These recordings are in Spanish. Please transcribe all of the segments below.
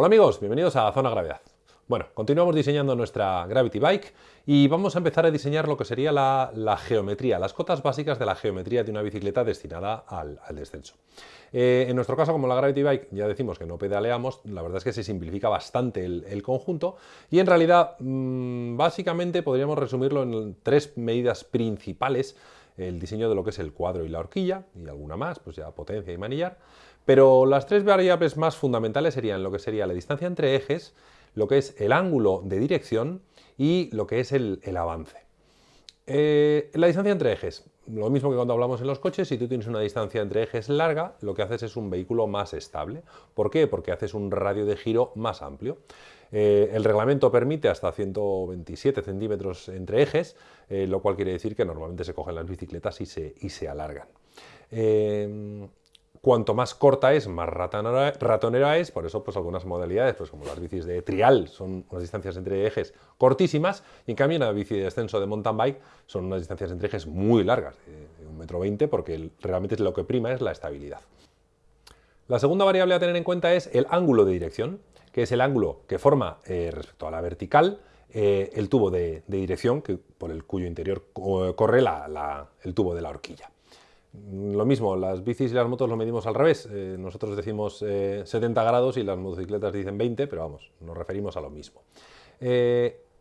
Hola amigos, bienvenidos a Zona Gravedad. Bueno, continuamos diseñando nuestra Gravity Bike y vamos a empezar a diseñar lo que sería la, geometría, las cotas básicas de la geometría de una bicicleta destinada al, descenso. Eh, en nuestro caso, como la Gravity Bike, ya decimos que no pedaleamos, la verdad es que se simplifica bastante el, conjunto y en realidad, mm, básicamente podríamos resumirlo en tres medidas principales el diseño de lo que es el cuadro y la horquilla, y alguna más, pues ya potencia y manillar. Pero las tres variables más fundamentales serían lo que sería la distancia entre ejes, lo que es el ángulo de dirección y lo que es el, avance. Eh, la distancia entre ejes, lo mismo que cuando hablamos en los coches, si tú tienes una distancia entre ejes larga, lo que haces es un vehículo más estable. ¿Por qué? Porque haces un radio de giro más amplio. Eh, el reglamento permite hasta 127 centímetros entre ejes, eh, lo cual quiere decir que normalmente se cogen las bicicletas y se, y se alargan. Eh, cuanto más corta es, más ratonera, es, por eso pues algunas modalidades, pues como las bicis de trial, son unas distancias entre ejes cortísimas, y en cambio una bici de descenso de mountain bike son unas distancias entre ejes muy largas, de, un metro veinte, porque realmente lo que prima es la estabilidad. La segunda variable a tener en cuenta es el ángulo de dirección que es el ángulo que forma eh, respecto a la vertical eh, el tubo de, dirección que, por el cuyo interior corre el tubo de la horquilla. Lo mismo, las bicis y las motos lo medimos al revés. Eh, nosotros decimos 70 grados y las motocicletas dicen 20, pero vamos, nos referimos a lo mismo.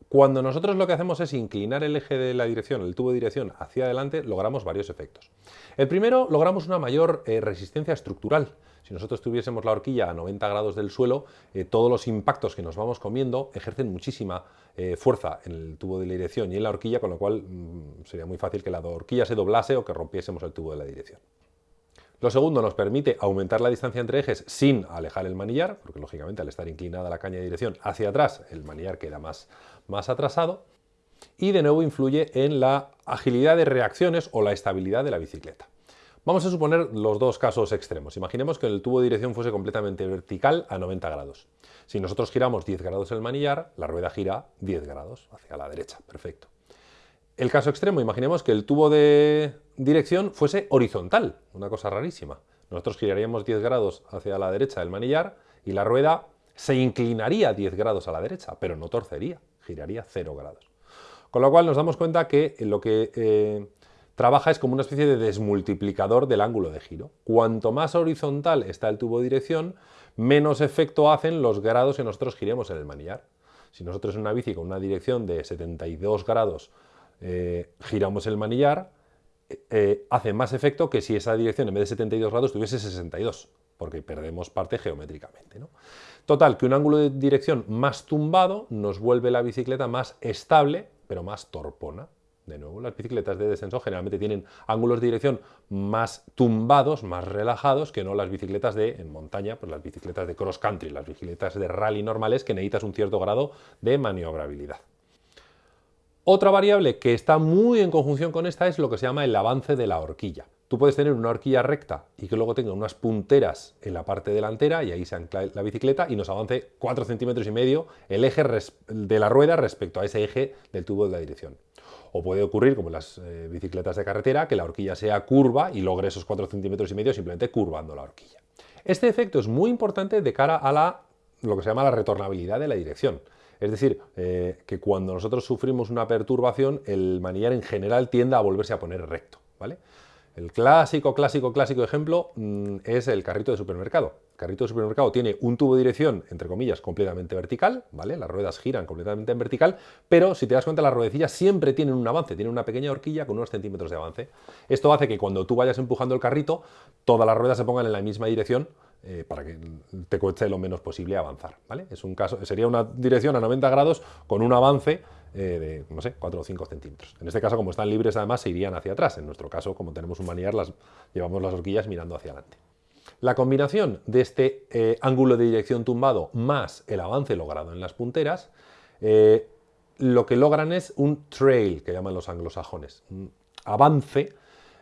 Cuando nosotros lo que hacemos es inclinar el eje de la dirección, el tubo de dirección hacia adelante, logramos varios efectos. El primero, logramos una mayor resistencia estructural. Si nosotros tuviésemos la horquilla a 90 grados del suelo, eh, todos los impactos que nos vamos comiendo ejercen muchísima eh, fuerza en el tubo de la dirección y en la horquilla, con lo cual mm, sería muy fácil que la horquilla se doblase o que rompiésemos el tubo de la dirección. Lo segundo nos permite aumentar la distancia entre ejes sin alejar el manillar, porque lógicamente al estar inclinada la caña de dirección hacia atrás, el manillar queda más, más atrasado. Y de nuevo influye en la agilidad de reacciones o la estabilidad de la bicicleta. Vamos a suponer los dos casos extremos. Imaginemos que el tubo de dirección fuese completamente vertical a 90 grados. Si nosotros giramos 10 grados el manillar, la rueda gira 10 grados hacia la derecha. Perfecto. El caso extremo, imaginemos que el tubo de dirección fuese horizontal, una cosa rarísima. Nosotros giraríamos 10 grados hacia la derecha del manillar y la rueda se inclinaría 10 grados a la derecha, pero no torcería, giraría 0 grados. Con lo cual nos damos cuenta que lo que eh, trabaja es como una especie de desmultiplicador del ángulo de giro. Cuanto más horizontal está el tubo de dirección, menos efecto hacen los grados que nosotros giremos en el manillar. Si nosotros en una bici con una dirección de 72 grados eh, giramos el manillar, eh, hace más efecto que si esa dirección en vez de 72 grados tuviese 62, porque perdemos parte geométricamente. Total, que un ángulo de dirección más tumbado nos vuelve la bicicleta más estable, pero más torpona. De nuevo, las bicicletas de descenso generalmente tienen ángulos de dirección más tumbados, más relajados, que no las bicicletas de en montaña, pues las bicicletas de cross country, las bicicletas de rally normales que necesitas un cierto grado de maniobrabilidad. Otra variable que está muy en conjunción con esta es lo que se llama el avance de la horquilla. Tú puedes tener una horquilla recta y que luego tenga unas punteras en la parte delantera y ahí se ancla la bicicleta y nos avance 4 centímetros y medio el eje de la rueda respecto a ese eje del tubo de la dirección. O puede ocurrir, como en las eh, bicicletas de carretera, que la horquilla sea curva y logre esos 4 centímetros y medio simplemente curvando la horquilla. Este efecto es muy importante de cara a la, lo que se llama la retornabilidad de la dirección. Es decir, eh, que cuando nosotros sufrimos una perturbación, el manillar en general tiende a volverse a poner recto. ¿vale? El clásico, clásico, clásico ejemplo mm, es el carrito de supermercado. El carrito de supermercado tiene un tubo de dirección, entre comillas, completamente vertical, ¿vale? Las ruedas giran completamente en vertical, pero si te das cuenta las ruedecillas siempre tienen un avance, tienen una pequeña horquilla con unos centímetros de avance. Esto hace que cuando tú vayas empujando el carrito, todas las ruedas se pongan en la misma dirección eh, para que te cueste lo menos posible avanzar, ¿vale? Es un caso, sería una dirección a 90 grados con un avance eh, de, no sé, 4 o 5 centímetros. En este caso, como están libres, además, se irían hacia atrás. En nuestro caso, como tenemos un manillar, las, llevamos las horquillas mirando hacia adelante. La combinación de este eh, ángulo de dirección tumbado más el avance logrado en las punteras, lo que logran es un trail, que llaman los anglosajones, un avance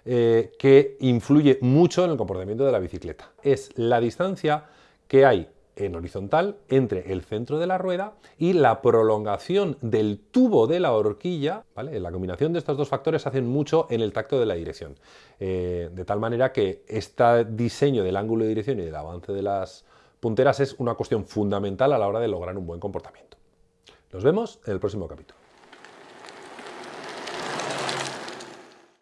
que influye mucho en el comportamiento de la bicicleta. Es la distancia que hay en horizontal entre el centro de la rueda y la prolongación del tubo de la horquilla, ¿vale? La combinación de estos dos factores hacen mucho en el tacto de la dirección, eh, de tal manera que este diseño del ángulo de dirección y del avance de las punteras es una cuestión fundamental a la hora de lograr un buen comportamiento. Nos vemos en el próximo capítulo.